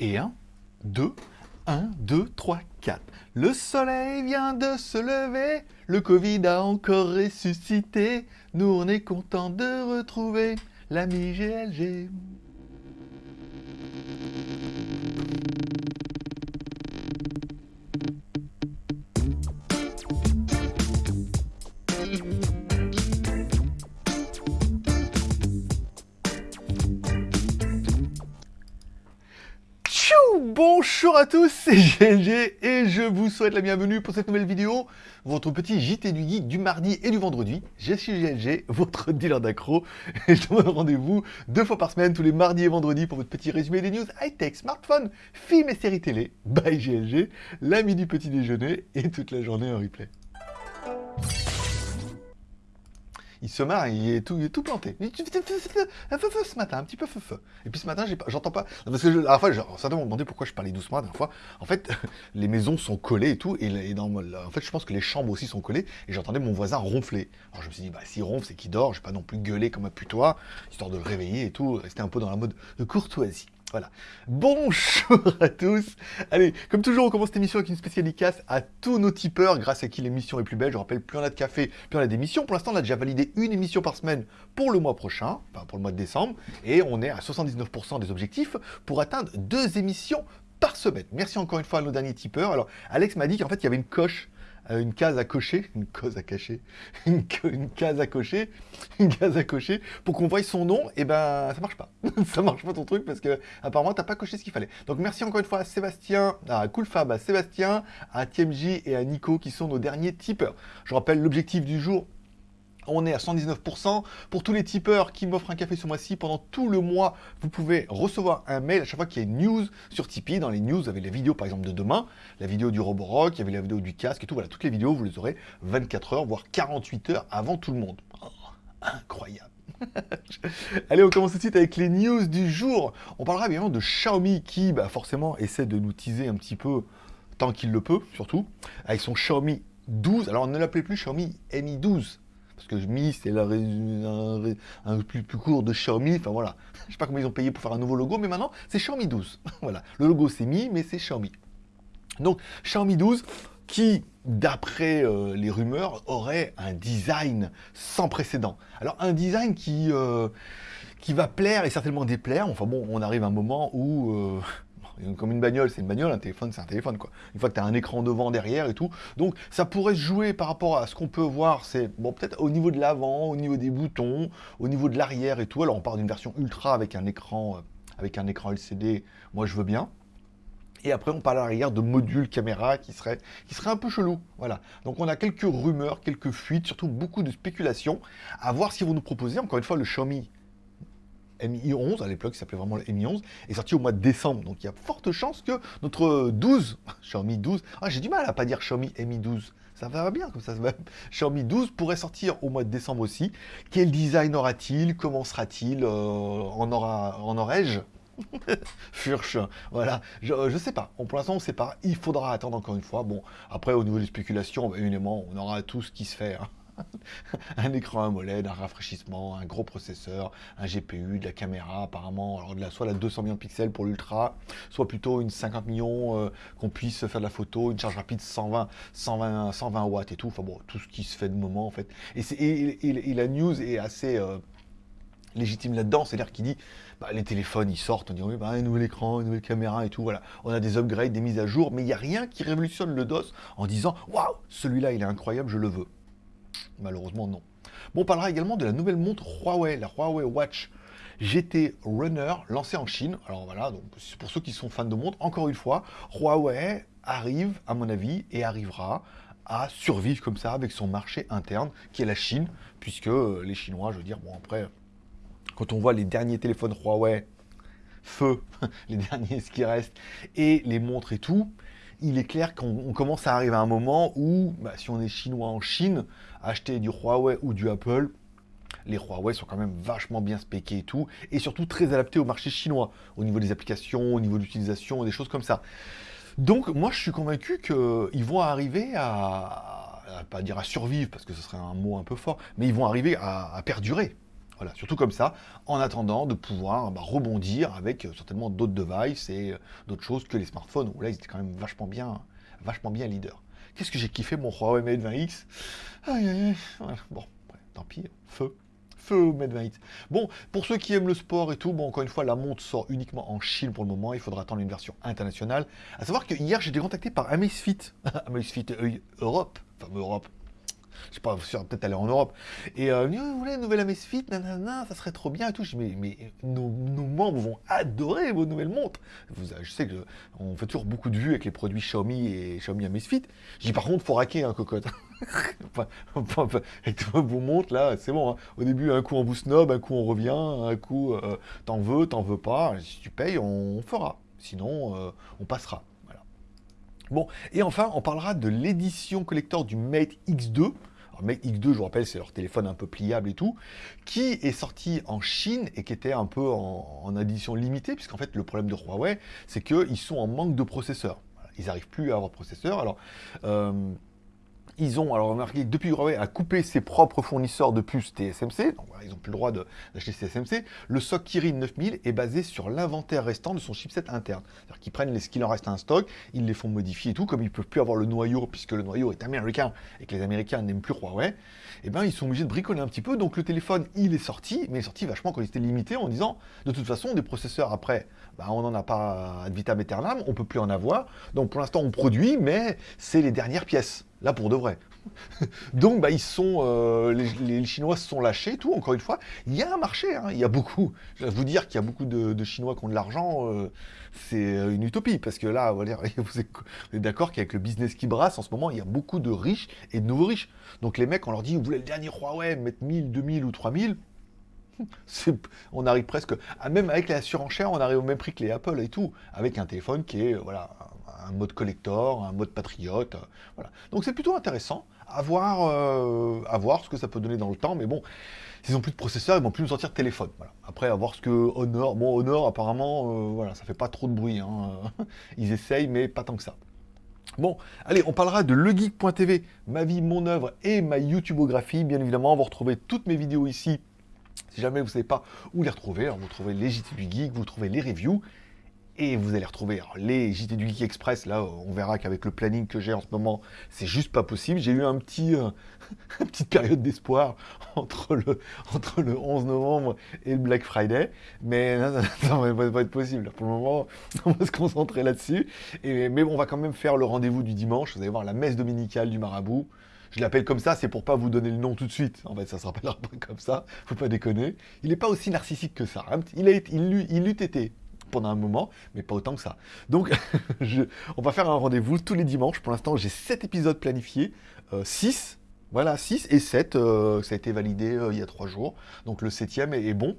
Et 1, 2, 1, 2, 3, 4. Le soleil vient de se lever, le Covid a encore ressuscité. Nous on est content de retrouver l'ami GLG. Bonjour à tous, c'est GLG et je vous souhaite la bienvenue pour cette nouvelle vidéo, votre petit JT du geek du mardi et du vendredi. Je suis GLG, votre dealer d'accro, et je vous donne rendez-vous deux fois par semaine, tous les mardis et vendredis, pour votre petit résumé des news high-tech, smartphone, films et séries télé, by GLG, l'ami du petit déjeuner et toute la journée en replay il se marre, il est tout, il est tout planté. Un feu feu ce matin, un petit peu feu feu. Et puis ce matin, j'entends pas. Parce que la dernière fois, certains m'ont demandé pourquoi je parlais doucement la dernière fois. En fait, les maisons sont collées et tout. Et, dans, en fait, je pense que les chambres aussi sont collées. Et j'entendais mon voisin ronfler. Alors je me suis dit, bah s'il ronfle, c'est qu'il dort. Je vais pas non plus gueuler comme un putois, histoire de le réveiller et tout. Rester un peu dans la mode de courtoisie. Bonjour à tous Allez, comme toujours, on commence cette émission avec une spéciale dédicace à tous nos tipeurs, grâce à qui l'émission est plus belle. Je rappelle, plus on a de café, plus on a d'émissions. Pour l'instant, on a déjà validé une émission par semaine pour le mois prochain, enfin pour le mois de décembre, et on est à 79% des objectifs pour atteindre deux émissions par semaine. Merci encore une fois à nos derniers tipeurs. Alors, Alex m'a dit qu'en fait, il y avait une coche une case à cocher, une case à cacher, une, case à cocher, une case à cocher, pour qu'on voie son nom, et eh ben ça marche pas. ça marche pas ton truc parce que apparemment t'as pas coché ce qu'il fallait. Donc merci encore une fois à Sébastien, à Coolfab, à Sébastien, à TMJ et à Nico qui sont nos derniers tipeurs. Je rappelle l'objectif du jour, on est à 119%. Pour tous les tipeurs qui m'offrent un café ce mois-ci, pendant tout le mois, vous pouvez recevoir un mail à chaque fois qu'il y a une news sur Tipeee. Dans les news, vous avez les vidéos par exemple de demain, la vidéo du Roborock, il y avait la vidéo du casque et tout. Voilà, toutes les vidéos, vous les aurez 24 heures, voire 48 heures avant tout le monde. Oh, incroyable Allez, on commence tout de suite avec les news du jour. On parlera bien de Xiaomi qui, bah, forcément, essaie de nous teaser un petit peu, tant qu'il le peut, surtout, avec son Xiaomi 12. Alors, on ne l'appelait plus Xiaomi Mi 12 parce que Mi, c'est un, un, plus, court de Xiaomi, enfin voilà. Je sais pas comment ils ont payé pour faire un nouveau logo, mais maintenant, c'est Xiaomi 12. voilà, le logo c'est Mi, mais c'est Xiaomi. Donc, Xiaomi 12, qui, d'après euh, les rumeurs, aurait un design sans précédent. Alors, un design qui... Euh, qui va plaire et certainement déplaire. Enfin bon, on arrive à un moment où euh, comme une bagnole, c'est une bagnole, un téléphone, c'est un téléphone, quoi. Une fois que tu as un écran devant, derrière et tout. Donc, ça pourrait se jouer par rapport à ce qu'on peut voir, c'est, bon, peut-être au niveau de l'avant, au niveau des boutons, au niveau de l'arrière et tout. Alors, on part d'une version ultra avec un écran, euh, avec un écran LCD, moi je veux bien. Et après, on parle à l'arrière de modules caméra qui serait, qui serait un peu chelou. Voilà. Donc, on a quelques rumeurs, quelques fuites, surtout beaucoup de spéculations. À voir qu'ils vont nous proposer. Encore une fois, le Xiaomi Mi 11, à l'époque, qui s'appelait vraiment le Mi 11, est sorti au mois de décembre. Donc il y a forte chance que notre 12, Xiaomi 12, ah, j'ai du mal à pas dire Xiaomi Mi 12, ça va bien comme ça. Xiaomi 12 pourrait sortir au mois de décembre aussi. Quel design aura-t-il Comment sera-t-il euh, En aura, en aurais-je Furche, voilà, je, sais pas, pour l'instant on sait pas, il faudra attendre encore une fois, bon, après au niveau des spéculations, bah, évidemment, on aura tout ce qui se fait, hein. un écran AMOLED, un rafraîchissement, un gros processeur, un GPU, de la caméra apparemment, alors de la, soit la 200 millions de pixels pour l'ultra, soit plutôt une 50 millions euh, qu'on puisse faire de la photo, une charge rapide 120, 120, 120 watts et tout, enfin bon, tout ce qui se fait de moment en fait. Et, la news est assez... Euh, légitime là-dedans, c'est-à-dire dit bah, les téléphones ils sortent, on dit oui, bah, un nouvel écran, une nouvelle caméra et tout, voilà. On a des upgrades, des mises à jour, mais il n'y a rien qui révolutionne le DOS en disant waouh, celui-là il est incroyable, je le veux. Malheureusement, non. Bon, on parlera également de la nouvelle montre Huawei, la Huawei Watch GT Runner, lancée en Chine. Alors voilà, pour ceux qui sont fans de montres, encore une fois, Huawei arrive, à mon avis, et arrivera à survivre comme ça avec son marché interne, qui est la Chine, puisque euh, les Chinois, je veux dire, bon après, quand on voit les derniers téléphones Huawei, feu, les derniers ce qui reste, et les montres et tout, il est clair qu'on commence à arriver à un moment où, bah, si on est chinois en Chine, acheter du Huawei ou du Apple, les Huawei sont quand même vachement bien spéqués et tout, et surtout très adaptés au marché chinois, au niveau des applications, au niveau de l'utilisation, des choses comme ça. Donc moi je suis convaincu qu'ils vont arriver à, pas dire à survivre, parce que ce serait un mot un peu fort, mais ils vont arriver à, perdurer. Voilà, surtout comme ça, en attendant de pouvoir bah, rebondir avec euh, certainement d'autres devices et euh, d'autres choses que les smartphones, où là, ils étaient quand même vachement bien, vachement bien leader. Qu'est-ce que j'ai kiffé mon Huawei Mate 20X Aïe, aïe, Bon, tant pis, feu. Feu Mate 20X. Bon, pour ceux qui aiment le sport et tout, bon, encore une fois, la montre sort uniquement en Chine pour le moment. Il faudra attendre une version internationale. À savoir que hier, j'ai été contacté par Amazfit. Amazfit euh, Europe. Enfin, Europe je sais pas, peut-être aller en Europe. Et euh, vous voulez une nouvelle Amazfit, nanana, ça serait trop bien et tout. Je dis, mais, nos, membres vont adorer vos nouvelles montres. Vous, je sais qu'on fait toujours beaucoup de vues avec les produits Xiaomi et Xiaomi Amazfit. Je dis, par contre, faut raquer, hein, cocotte. avec vos montres, là, c'est bon. Hein. Au début, un coup on vous snob, un coup on revient, un coup euh, t'en veux, t'en veux pas. Si tu payes, on fera. Sinon, euh, on passera. Bon, et enfin, on parlera de l'édition collector du Mate X2. Alors, Mate X2, je vous rappelle, c'est leur téléphone un peu pliable et tout, qui est sorti en Chine et qui était un peu en, édition limitée, puisqu'en fait, le problème de Huawei, c'est qu'ils sont en manque de processeurs. ils n'arrivent plus à avoir de processeurs. Alors, euh, ils ont, alors remarqué que depuis Huawei a coupé ses propres fournisseurs de puces TSMC, donc ils n'ont plus le droit d'acheter TSMC, le SOC Kirin 9000 est basé sur l'inventaire restant de son chipset interne. C'est-à-dire qu'ils prennent ce qu'il en reste un stock, ils les font modifier et tout, comme ils ne peuvent plus avoir le noyau, puisque le noyau est américain et que les Américains n'aiment plus Huawei, eh ben ils sont obligés de bricoler un petit peu, donc le téléphone il est sorti, mais il est sorti vachement quand il était limité en disant, de toute façon, des processeurs après, bah, on n'en a pas ad vitam aeternam, on ne peut plus en avoir, donc pour l'instant on produit, mais c'est les dernières pièces. Là, pour de vrai. Donc, bah, ils sont, euh, les, Chinois se sont lâchés, tout, encore une fois. Il y a un marché, hein. il y a beaucoup. Je vais vous dire qu'il y a beaucoup de, Chinois qui ont de l'argent, euh, c'est une utopie. Parce que là, vous êtes d'accord qu'avec le business qui brasse, en ce moment, il y a beaucoup de riches et de nouveaux riches. Donc, les mecs, on leur dit, vous voulez le dernier Huawei, mettre 1000, 2000 ou 3000 on arrive presque, même avec la surenchère, on arrive au même prix que les Apple et tout, avec un téléphone qui est, voilà, un mode collector, un mode patriote. Voilà. Donc c'est plutôt intéressant à voir, euh, ce que ça peut donner dans le temps. Mais bon, s'ils n'ont plus de processeur, ils vont plus nous sortir de téléphone. Voilà. Après, à voir ce que Honor... Bon, Honor, apparemment, euh, voilà, ça fait pas trop de bruit. Hein. Ils essayent, mais pas tant que ça. Bon, allez, on parlera de legeek.tv, ma vie, mon œuvre et ma YouTubeographie. Bien évidemment, vous retrouvez toutes mes vidéos ici. Si jamais vous ne savez pas où les retrouver, alors vous trouvez les JT du Geek, vous trouvez les reviews, et vous allez retrouver les JT du Geek Express. Là, on verra qu'avec le planning que j'ai en ce moment, c'est juste pas possible. J'ai eu un petit, euh, une petite période d'espoir entre le, entre le 11 novembre et le Black Friday. Mais ça ne va pas être possible. Pour le moment, on va se concentrer là-dessus. Mais on va quand même faire le rendez-vous du dimanche. Vous allez voir la messe dominicale du marabout. Je l'appelle comme ça, c'est pour pas vous donner le nom tout de suite. En fait, ça se rappellera pas comme ça. Faut pas déconner. Il n'est pas aussi narcissique que ça. Hein. Il, a, il, il eût été pendant un moment, mais pas autant que ça. Donc, on va faire un rendez-vous tous les dimanches. Pour l'instant, j'ai 7 épisodes planifiés, 6, euh, voilà, 6 et 7, euh, ça a été validé euh, il y a 3 jours. Donc le 7 est, bon.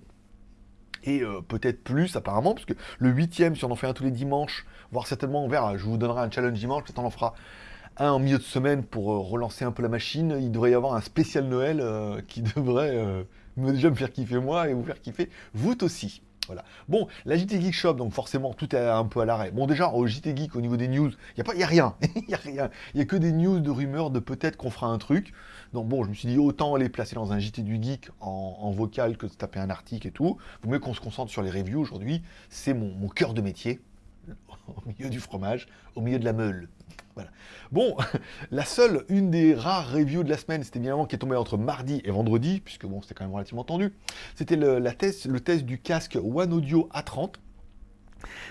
Et peut-être plus apparemment, parce que le 8 si on en fait un tous les dimanches, voire certainement on verra, je vous donnerai un challenge dimanche, peut-être on en fera un en milieu de semaine pour relancer un peu la machine. Il devrait y avoir un spécial Noël qui devrait déjà me faire kiffer moi et vous faire kiffer vous aussi. Bon, la JT Geek Shop, donc forcément, tout est un peu à l'arrêt. Bon, déjà, au JT Geek, au niveau des news, il n'y a, a rien. Il n'y a rien. Il n'y a que des news de rumeurs de peut-être qu'on fera un truc. Donc bon, je me suis dit, autant les placer dans un JT du Geek en, vocal que de taper un article et tout. Vaut mieux qu'on se concentre sur les reviews aujourd'hui. C'est mon cœur de métier. Au milieu du fromage, au milieu de la meule. Bon, la seule, une des rares reviews de la semaine, c'était évidemment qui est tombée entre mardi et vendredi, puisque bon, c'était quand même relativement tendu. C'était le, test, le test du casque One Audio A30.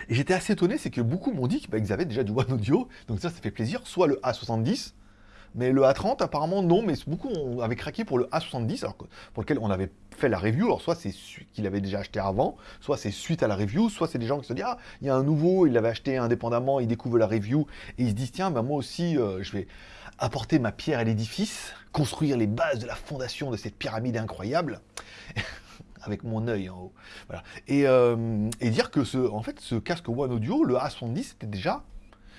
Et j'étais assez étonné, c'est que beaucoup m'ont dit qu'ils avaient déjà du One Audio, donc ça, ça fait plaisir, soit le A70, mais le A30, apparemment, non, mais beaucoup avaient craqué pour le A70, alors pour lequel on avait fait la review. Alors, soit c'est qu'il avait déjà acheté avant, soit c'est suite à la review, soit c'est des gens qui se disent Ah, il y a un nouveau, il l'avait acheté indépendamment, il découvre la review, et il se disent Tiens, ben, moi aussi, euh, je vais apporter ma pierre à l'édifice, construire les bases de la fondation de cette pyramide incroyable. avec mon œil en haut. Voilà. Et, euh, et, dire que ce, en fait, ce casque One Audio, le A70, c'était déjà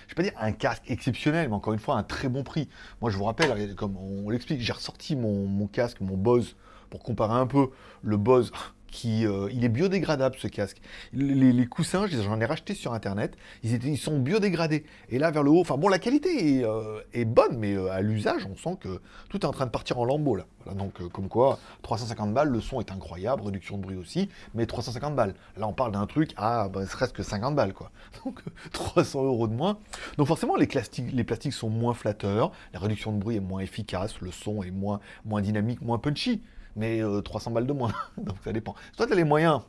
je vais pas dire un casque exceptionnel, mais encore une fois, un très bon prix. Moi, je vous rappelle, comme on l'explique, j'ai ressorti mon, casque, mon Bose, pour comparer un peu le Bose. qui, euh, il est biodégradable ce casque. Les, coussins, j'en ai racheté sur internet, ils, sont biodégradés. Et là vers le haut, enfin bon, la qualité est, euh, bonne, mais euh, à l'usage, on sent que tout est en train de partir en lambeaux là. donc comme quoi, 350 balles, le son est incroyable, réduction de bruit aussi, mais 350 balles. Là on parle d'un truc à bah, serait-ce que 50 balles quoi. Donc 300 euros de moins. Donc forcément les plastiques, sont moins flatteurs, la réduction de bruit est moins efficace, le son est moins dynamique, moins punchy mais 300 euh, balles de moins. Donc ça dépend. Soit tu as les moyens,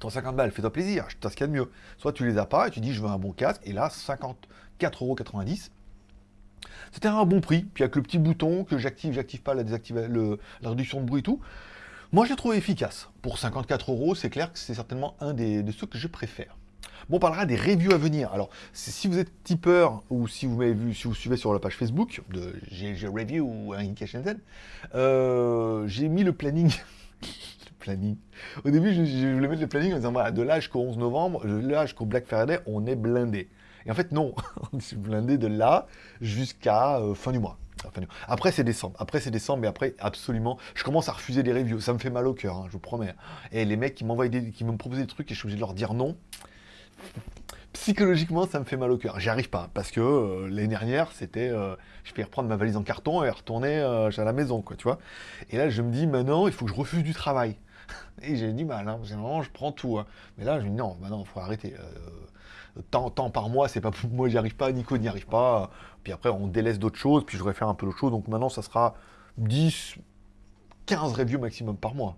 350 balles, fais-toi plaisir, je ce qu'il y a de mieux. Soit tu les as pas et tu dis je veux un bon casque, et là, 54,90€. C'était un bon prix, puis avec le petit bouton que j'active, j'active pas la, la réduction de bruit et tout. Moi, je l'ai trouvé efficace. Pour 54 euros, c'est clair que c'est certainement un des, de ceux que je préfère. Bon, on parlera des reviews à venir. Alors, si vous êtes tipeur ou si vous m'avez vu, si vous suivez sur la page Facebook de GG Review ou Indication euh, j'ai mis le planning. le planning. Au début, je, voulais mettre le planning en disant voilà, de l'âge qu'au 11 novembre, de l'âge qu'au Black Friday, on est blindé. Et en fait, non, on est blindé de là jusqu'à euh, fin du mois. Après, c'est décembre. Après, c'est décembre, mais après, absolument, je commence à refuser les reviews. Ça me fait mal au cœur, hein, je vous promets. Et les mecs qui m'envoient des, qui me proposent des trucs et je suis obligé de leur dire non psychologiquement, ça me fait mal au cœur. J'y arrive pas, parce que euh, l'année dernière, c'était... Euh, je vais reprendre ma valise en carton et retourner euh, à la maison, quoi, tu vois. Et là, je me dis, maintenant, il faut que je refuse du travail. Et j'ai bah non, généralement, je prends tout. Hein. Mais là, je me dis, non, maintenant, il faut arrêter. tant, tant par mois, c'est pas pour moi, j'y arrive pas, Nico n'y arrive pas. Puis après, on délaisse d'autres choses, puis je voudrais faire un peu d'autres choses. Donc maintenant, ça sera 10, 15 reviews maximum par mois.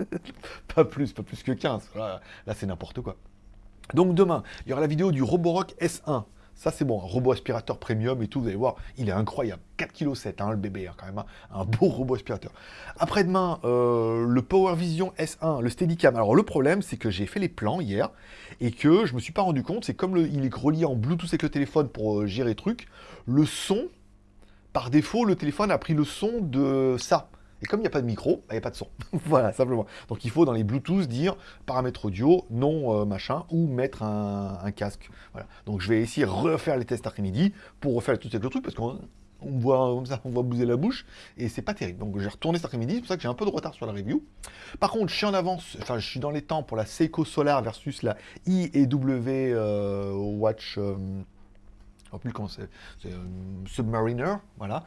pas plus, pas plus que 15. là c'est n'importe quoi. Donc demain, il y aura la vidéo du Roborock S1. Ça, c'est bon, un robot aspirateur premium et tout, vous allez voir, il est incroyable. 4,7 kg, hein, le bébé, hein, quand même, hein. un beau robot aspirateur. Après-demain, euh, le Power Vision S1, le Steadicam. Alors, le problème, c'est que j'ai fait les plans hier et que je me suis pas rendu compte, c'est comme il est relié en Bluetooth avec le téléphone pour euh, gérer le truc, le son, par défaut, le téléphone a pris le son de ça. Et comme il n'y a pas de micro, bah, il n'y a pas de son. voilà, simplement. Donc il faut dans les Bluetooth dire paramètres audio, non euh, machin, ou mettre un, casque. Voilà. Donc je vais essayer de refaire les tests après-midi pour refaire tout le truc, parce qu'on voit comme ça, on voit bouger la bouche, et c'est pas terrible. Donc j'ai retourné cet après-midi, c'est pour ça que j'ai un peu de retard sur la review. Par contre, je suis en avance, enfin je suis dans les temps pour la Seiko Solar versus la IEW euh, Watch... Euh, je ne sais plus comment c'est, Submariner, voilà.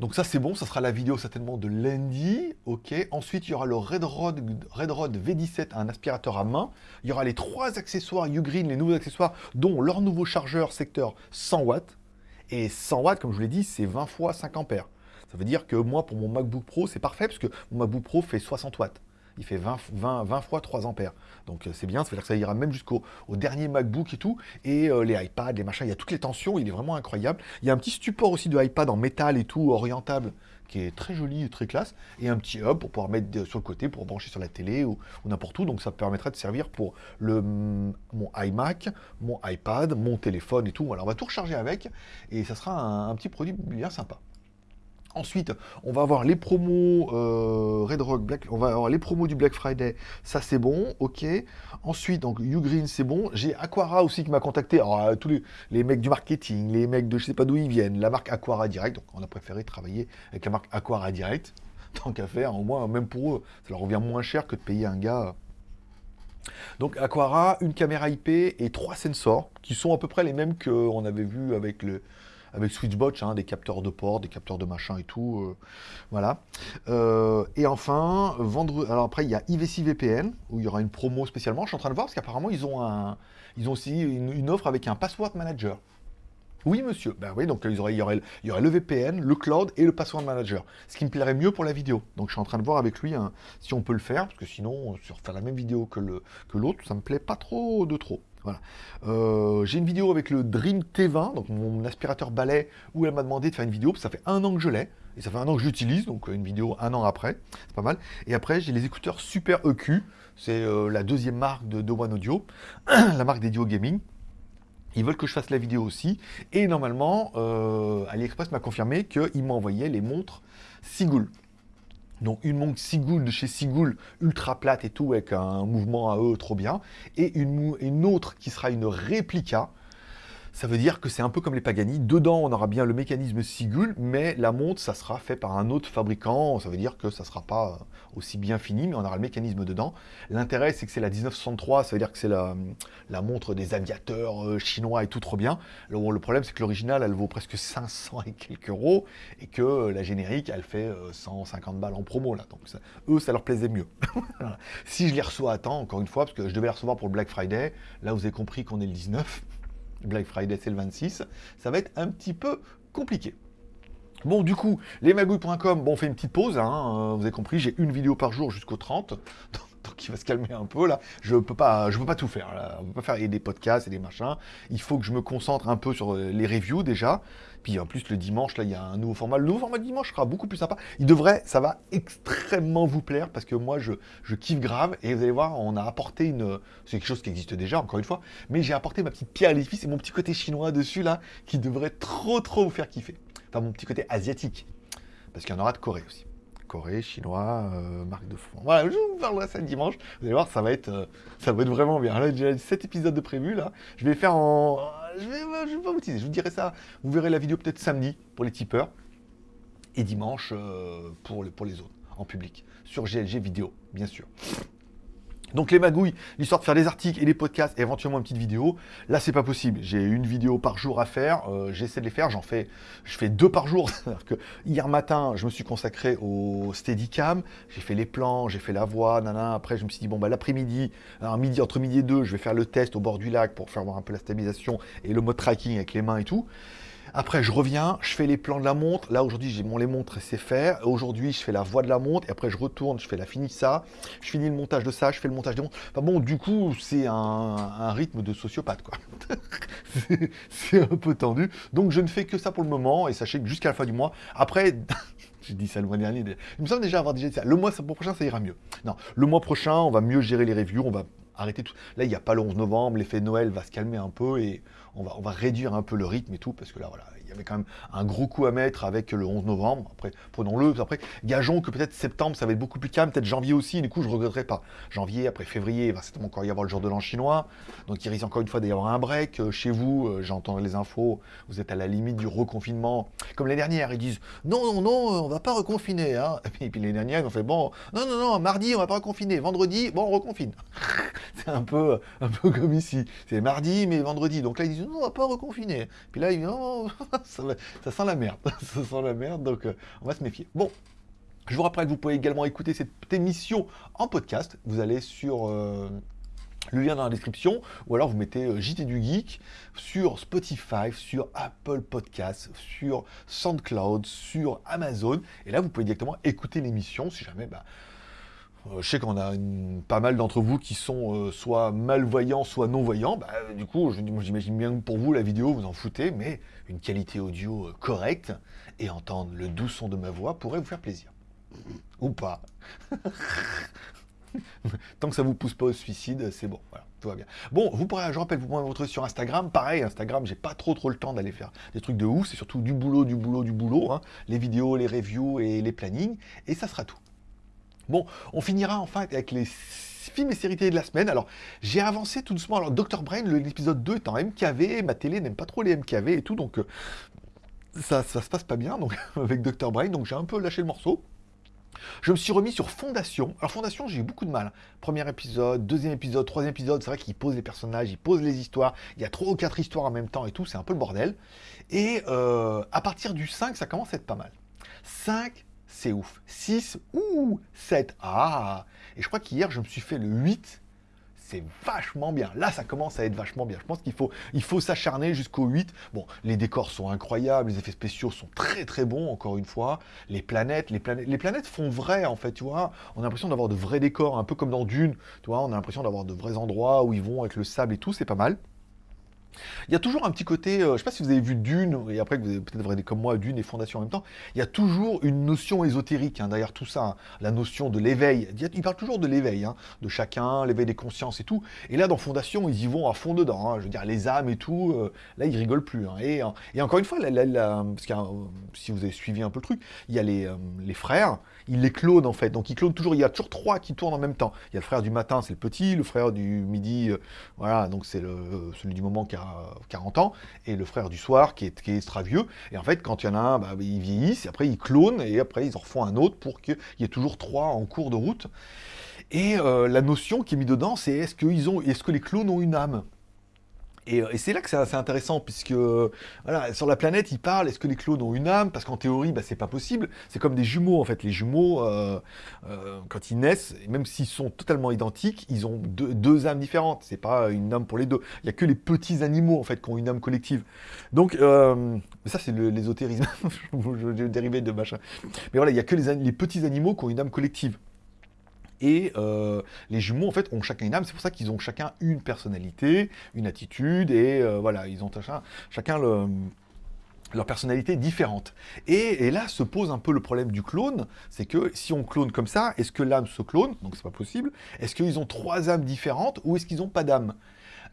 Donc ça c'est bon, ça sera la vidéo certainement de lundi, ok. Ensuite il y aura le Red Rod, Red Rod V17, un aspirateur à main. Il y aura les trois accessoires Ugreen, les nouveaux accessoires, dont leur nouveau chargeur secteur 100 watts. Et 100 watts, comme je vous l'ai dit, c'est 20 fois 5 ampères. Ça veut dire que moi, pour mon MacBook Pro, c'est parfait, parce que mon MacBook Pro fait 60 watts il fait 20, 20, 20 fois 3 ampères. Donc euh, c'est bien, ça veut dire que ça ira même jusqu'au dernier MacBook et tout. Et euh, les iPads, les machins, il y a toutes les tensions, il est vraiment incroyable. Il y a un petit support aussi de iPad en métal et tout, orientable, qui est très joli très classe. Et un petit hub pour pouvoir mettre sur le côté, pour brancher sur la télé ou, n'importe où. Donc ça permettrait de servir pour le, mon iMac, mon iPad, mon téléphone et tout. Alors on va tout recharger avec et ça sera un petit produit bien sympa. Ensuite, on va avoir les promos euh, Red Rock Black, on va avoir les promos du Black Friday, ça c'est bon, ok. Ensuite, donc Ugreen c'est bon. J'ai Aquara aussi qui m'a contacté. Alors euh, tous les, mecs du marketing, les mecs de je sais pas d'où ils viennent, la marque Aquara Direct. Donc on a préféré travailler avec la marque Aquara Direct, tant qu'à faire. Au moins, même pour eux, ça leur revient moins cher que de payer un gars. Donc Aquara, une caméra IP et trois sensors qui sont à peu près les mêmes qu'on avait vu avec le, avec Switchbot, hein, des capteurs de port, des capteurs de machin et tout. Euh, voilà. Euh, et enfin, vendre. Alors après, il y a IVC VPN, où il y aura une promo spécialement. Je suis en train de voir, parce qu'apparemment, ils ont. Ils ont aussi une, offre avec un password manager. Oui, monsieur. Ben oui, donc il y, aurait, il, y aurait, le VPN, le cloud et le password manager. Ce qui me plairait mieux pour la vidéo. Donc je suis en train de voir avec lui hein, si on peut le faire, parce que sinon, sur faire la même vidéo que l'autre, que ça me plaît pas trop de trop. Voilà. Euh, j'ai une vidéo avec le Dream T20, donc mon aspirateur balai, où elle m'a demandé de faire une vidéo, ça fait un an que je l'ai, et ça fait un an que j'utilise, donc une vidéo un an après, c'est pas mal. Et après, j'ai les écouteurs Super EQ, c'est euh, la deuxième marque de, de One Audio, la marque des Duo Gaming. Ils veulent que je fasse la vidéo aussi, et normalement, euh, AliExpress m'a confirmé qu'il m'envoyait les montres Sigul. Donc une montre Sigul de chez Sigul, ultra plate et tout, avec un mouvement à eux trop bien. Et une, une autre qui sera une réplica. Ça veut dire que c'est un peu comme les Pagani. Dedans, on aura bien le mécanisme Sigul, mais la montre, ça sera fait par un autre fabricant. Ça veut dire que ça sera pas aussi bien fini, mais on aura le mécanisme dedans. L'intérêt, c'est que c'est la 1963, ça veut dire que c'est la, la, montre des aviateurs euh, chinois et tout trop bien. Le, problème, c'est que l'original, elle vaut presque 500 et quelques euros, et que la générique, elle fait 150 euh, balles en promo, là. Donc, eux, ça leur plaisait mieux. si je les reçois à temps, encore une fois, parce que je devais les recevoir pour le Black Friday, là, vous avez compris qu'on est le 19. Black Friday, c'est le 26. Ça va être un petit peu compliqué. Bon, du coup, lesmagouilles.com, bon, on fait une petite pause, hein, euh, vous avez compris, j'ai une vidéo par jour jusqu'au 30, donc il va se calmer un peu, là. Je peux pas, je peux pas tout faire, là. On peut pas faire des podcasts et des machins. Il faut que je me concentre un peu sur euh, les reviews, déjà. Puis en plus, le dimanche, là, il y a un nouveau format. Le nouveau format dimanche sera beaucoup plus sympa. Il devrait, ça va extrêmement vous plaire, parce que moi, je, je kiffe grave, et vous allez voir, on a apporté une... C'est quelque chose qui existe déjà, encore une fois, mais j'ai apporté ma petite pierre à l'édifice et mon petit côté chinois dessus, là, qui devrait trop, trop vous faire kiffer enfin mon petit côté asiatique, parce qu'il y en aura de Corée aussi. Corée, chinois, euh, marque de fond. Voilà, je vous parlerai ça dimanche. Vous allez voir, ça va être, euh, ça va être vraiment bien. Là, j'ai 7 épisodes de prévu, là. Je vais faire en... Je vais, je vais pas vous teaser, je vous dirai ça. Vous verrez la vidéo peut-être samedi pour les tipeurs. Et dimanche euh, pour, pour les autres, en public. Sur GLG vidéo, bien sûr. Donc les magouilles, l'histoire de faire des articles et des podcasts et éventuellement une petite vidéo, là c'est pas possible. J'ai une vidéo par jour à faire, euh, j'essaie de les faire, j'en fais, je fais deux par jour. Hier matin, je me suis consacré au Steadicam, j'ai fait les plans, j'ai fait la voix, nana. Après je me suis dit bon bah l'après-midi, midi entre midi et deux, je vais faire le test au bord du lac pour faire voir un peu la stabilisation et le mode tracking avec les mains et tout. Après, je reviens, je fais les plans de la montre. Là, aujourd'hui, j'ai mon les montres et c'est faire. Aujourd'hui, je fais la voix de la montre. Et après, je retourne, je fais la ça. Je finis le montage de ça, je fais le montage des montres. Enfin bon, du coup, c'est un, rythme de sociopathe, quoi. c'est un peu tendu. Donc, je ne fais que ça pour le moment. Et sachez que jusqu'à la fin du mois, après... J'ai dit ça le mois dernier. Il me semble déjà avoir dit ça. Le mois prochain, ça ira mieux. Non, le mois prochain, on va mieux gérer les reviews. On va arrêter tout. Là, il n'y a pas le 11 novembre. L'effet Noël va se calmer un peu et on va, on va réduire un peu le rythme et tout, parce que là, voilà, il y avait quand même un gros coup à mettre avec le 11 novembre. Après, prenons-le. Après, gageons que peut-être septembre, ça va être beaucoup plus calme. Peut-être janvier aussi. Du coup, je ne regretterai pas. Janvier, après février, il va certainement encore y avoir le jour de l'an chinois. Donc, il risque encore une fois d'y avoir un break. Euh, chez vous, euh, j'entends les infos. Vous êtes à la limite du reconfinement. Comme les dernières, ils disent non, non, non, on va pas reconfiner. Hein. Et puis, les dernières, ils ont fait bon, non, non, non, mardi, on va pas reconfiner. Vendredi, bon, on reconfine. C'est un peu, un peu comme ici. C'est mardi, mais vendredi. Donc là, ils disent non, on va pas reconfiner. Puis là, ils disent non, ça, sent la merde. ça sent la merde, donc euh, on va se méfier. Bon, je vous rappelle que vous pouvez également écouter cette émission en podcast. Vous allez sur euh, le lien dans la description, ou alors vous mettez euh, JT du Geek sur Spotify, sur Apple Podcasts, sur SoundCloud, sur Amazon. Et là, vous pouvez directement écouter l'émission si jamais... Bah, je sais qu'on a pas mal d'entre vous qui sont euh, soit malvoyants, soit non-voyants. Bah, du coup, j'imagine bien que pour vous, la vidéo, vous en foutez, mais une qualité audio euh, correcte et entendre le doux son de ma voix pourrait vous faire plaisir. Ou pas. Tant que ça vous pousse pas au suicide, c'est bon. Voilà, tout va bien. Bon, vous pourrez, je rappelle, vous pourrez vous retrouver sur Instagram. Pareil, Instagram, j'ai pas trop trop le temps d'aller faire des trucs de ouf. C'est surtout du boulot, du boulot, du boulot. Hein. Les vidéos, les reviews et les plannings. Et ça sera tout. Bon, on finira enfin avec les films et séries télé de la semaine. Alors, j'ai avancé tout doucement. Alors, Dr. Brain, l'épisode 2 est en MKV. Ma télé n'aime pas trop les MKV et tout, donc euh, ça, ça se passe pas bien donc, avec Dr. Brain. Donc, j'ai un peu lâché le morceau. Je me suis remis sur Fondation. Alors Fondation, j'ai eu beaucoup de mal. Premier épisode, deuxième épisode, troisième épisode, c'est vrai qu'il pose les personnages, il pose les histoires. Il y a trois ou quatre histoires en même temps et tout, c'est un peu le bordel. Et euh, à partir du 5, ça commence à être pas mal. 5, c'est ouf. 6, ouh, 7, ah Et je crois qu'hier, je me suis fait le 8, c'est vachement bien. Là, ça commence à être vachement bien. Je pense qu'il faut, il faut s'acharner jusqu'au 8. Bon, les décors sont incroyables, les effets spéciaux sont très très bons, encore une fois. Les planètes, les planètes, les planètes font vrai, en fait, tu vois. On a l'impression d'avoir de vrais décors, un peu comme dans Dune, tu vois. On a l'impression d'avoir de vrais endroits où ils vont avec le sable et tout, c'est pas mal. Il y a toujours un petit côté, euh, je ne sais pas si vous avez vu Dune, et après que vous avez peut-être regardé comme moi Dune et Fondation en même temps, il y a toujours une notion ésotérique hein, derrière tout ça, hein. la notion de l'éveil. Il parle toujours de l'éveil, hein, de chacun, l'éveil des consciences et tout. Et là, dans Fondation, ils y vont à fond dedans. je veux dire, les âmes et tout, euh, là, ils rigolent plus. Et, encore une fois, parce que, si vous avez suivi un peu le truc, il y a les, euh, les frères, ils les clonent en fait. Donc ils clonent toujours, il y a toujours trois qui tournent en même temps. Il y a le frère du matin, c'est le petit, le frère du midi, voilà, donc c'est celui du moment qui a a 40 ans, et le frère du soir qui est, qui est vieux. Et en fait, quand il y en a un, bah, ils vieillissent, et après ils clonent, et après ils en refont un autre pour qu'il y ait toujours trois en cours de route. Et euh, la notion qui est mise dedans, c'est est-ce ont, est-ce que les clones ont une âme? Euh, et, c'est là que c'est assez intéressant, puisque sur la planète, ils parlent, est-ce que les clones ont une âme? Parce qu'en théorie, bah, c'est pas possible. C'est comme des jumeaux, en fait. Les jumeaux, euh, euh, quand ils naissent, même s'ils sont totalement identiques, ils ont deux, âmes différentes. C'est pas une âme pour les deux. Il y a que les petits animaux, en fait, qui ont une âme collective. Donc, ça, c'est l'ésotérisme. je, dérivé de machin. Mais voilà, il y a que les petits animaux qui ont une âme collective. Et euh, les jumeaux, en fait, ont chacun une âme. C'est pour ça qu'ils ont chacun une personnalité, une attitude, et euh, voilà, ils ont chacun, leur personnalité différente. Et, et, là se pose un peu le problème du clone, c'est que si on clone comme ça, est-ce que l'âme se clone? Donc c'est pas possible. Est-ce qu'ils ont trois âmes différentes ou est-ce qu'ils n'ont pas d'âme?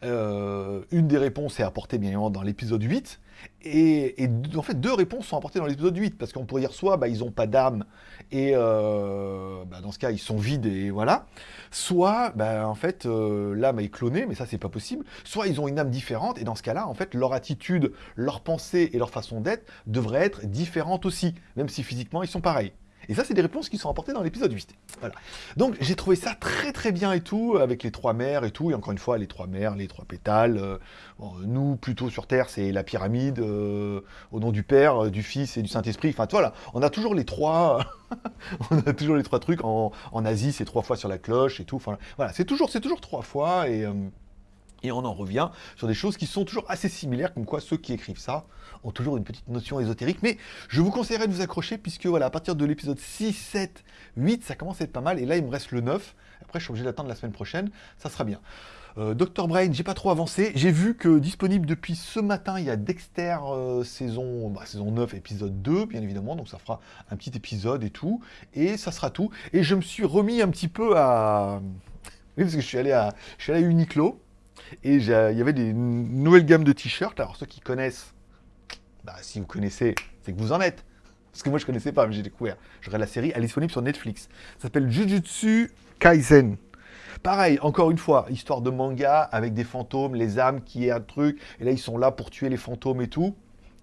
Euh, une des réponses est apportée bien évidemment dans l'épisode 8, et, en fait deux réponses sont apportées dans l'épisode 8, parce qu'on pourrait dire soit bah, ils n'ont pas d'âme, et euh, bah, dans ce cas ils sont vides, et voilà, soit bah, en fait euh, l'âme est clonée, mais ça c'est pas possible, soit ils ont une âme différente, et dans ce cas-là, en fait, leur attitude, leur pensée et leur façon d'être devraient être différentes aussi, même si physiquement ils sont pareils. Et ça, c'est des réponses qui sont apportées dans l'épisode 8. Voilà. Donc, j'ai trouvé ça très très bien et tout, avec les trois mères et tout. Et encore une fois, les trois mères, les trois pétales. Euh, nous, plutôt sur Terre, c'est la pyramide, euh, au nom du Père, euh, du Fils et du Saint-Esprit. Enfin, voilà, on a toujours les trois... on a toujours les trois trucs. En, Asie, c'est trois fois sur la cloche et tout. Enfin, voilà, c'est toujours, toujours trois fois. Et... Et on en revient sur des choses qui sont toujours assez similaires, comme quoi ceux qui écrivent ça ont toujours une petite notion ésotérique. Mais je vous conseillerais de vous accrocher, puisque voilà, à partir de l'épisode 6, 7, 8, ça commence à être pas mal. Et là, il me reste le 9. Après, je suis obligé d'attendre la semaine prochaine. Ça sera bien. Euh, Dr Brain, j'ai pas trop avancé. J'ai vu que disponible depuis ce matin, il y a Dexter euh, saison, bah, saison 9, épisode 2, bien évidemment. Donc ça fera un petit épisode et tout. Et ça sera tout. Et je me suis remis un petit peu à... Oui, parce que je suis allé à, je suis allé à Uniqlo. Et il y avait des nouvelles gammes de t-shirts. Alors ceux qui connaissent, bah, si vous connaissez, c'est que vous en êtes. Parce que moi je connaissais pas, mais j'ai découvert. Je regarde la série, elle est disponible sur Netflix. Ça s'appelle Jujutsu Kaisen. Pareil, encore une fois, histoire de manga avec des fantômes, les âmes qui est un truc, et là ils sont là pour tuer les fantômes et tout.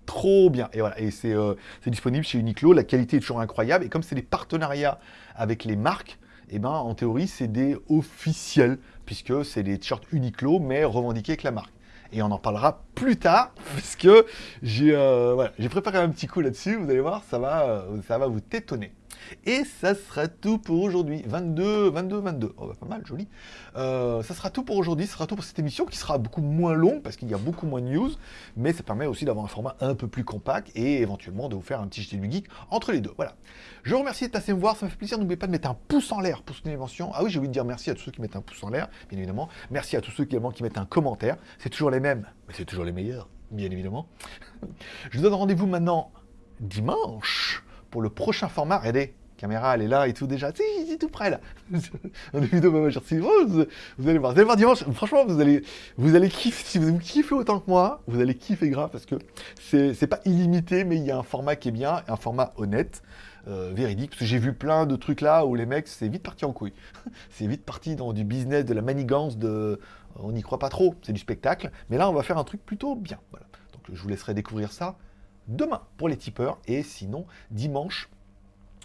Trop bien. Et voilà, et c'est euh, disponible chez Uniqlo, la qualité est toujours incroyable, et comme c'est des partenariats avec les marques, eh ben en théorie c'est des officiels puisque c'est des t-shirts Uniqlo, mais revendiqués avec la marque. Et on en parlera plus tard, parce que j'ai euh, préparé un petit coup là-dessus, vous allez voir, ça va, euh, ça va vous tétonner. Et ça sera tout pour aujourd'hui. 22, 22, 22. Oh, bah, pas mal, joli. Euh, ça sera tout pour aujourd'hui. Ce sera tout pour cette émission qui sera beaucoup moins longue parce qu'il y a beaucoup moins de news. Mais ça permet aussi d'avoir un format un peu plus compact et éventuellement de vous faire un petit JT du geek entre les deux. Voilà. Je vous remercie de passer me voir. Ça me fait plaisir. N'oubliez pas de mettre un pouce en l'air pour soutenir l'émission. Ah oui, j'ai envie de dire merci à tous ceux qui mettent un pouce en l'air, bien évidemment. Merci à tous ceux également qui mettent un commentaire. C'est toujours les mêmes, mais c'est toujours les meilleurs, bien évidemment. Je vous donne rendez-vous maintenant dimanche pour le prochain format. Regardez, caméra, elle est là et tout déjà. C'est tout prêt là. On vidéo, bah, vous, vous allez voir. Vous allez voir dimanche. Franchement, vous allez, vous allez kiffer. Si vous kiffez autant que moi, vous allez kiffer grave parce que c'est pas illimité, mais il y a un format qui est bien, un format honnête. Euh, véridique, parce que j'ai vu plein de trucs là où les mecs, c'est vite parti en couille. c'est vite parti dans du business, de la manigance, de... on n'y croit pas trop, c'est du spectacle. Mais là, on va faire un truc plutôt bien. Voilà. Donc je vous laisserai découvrir ça demain pour les tipeurs, et sinon dimanche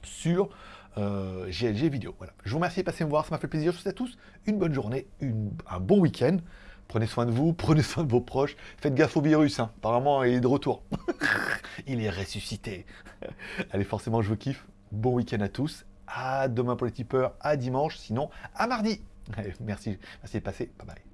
sur euh, GLG vidéo. Voilà. Je vous remercie de passer me voir, ça m'a fait plaisir. Je vous souhaite à tous une bonne journée, un bon week-end. Prenez soin de vous, prenez soin de vos proches. Faites gaffe au virus, hein. apparemment il est de retour. il est ressuscité. Allez, forcément, je vous kiffe. Bon week-end à tous. À demain pour les tipeurs, à dimanche, sinon à mardi. merci, merci de passer. Bye bye.